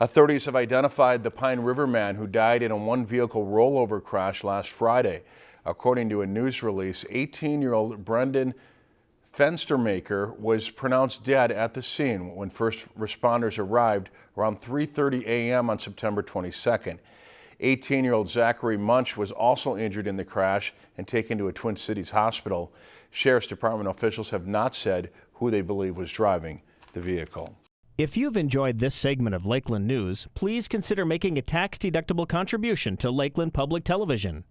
Authorities have identified the Pine River man who died in a one-vehicle rollover crash last Friday. According to a news release, 18-year-old Brendan Fenstermaker was pronounced dead at the scene when first responders arrived around 3.30 a.m. on September 22nd. 18-year-old Zachary Munch was also injured in the crash and taken to a Twin Cities hospital. Sheriff's Department officials have not said who they believe was driving the vehicle. If you've enjoyed this segment of Lakeland News, please consider making a tax-deductible contribution to Lakeland Public Television.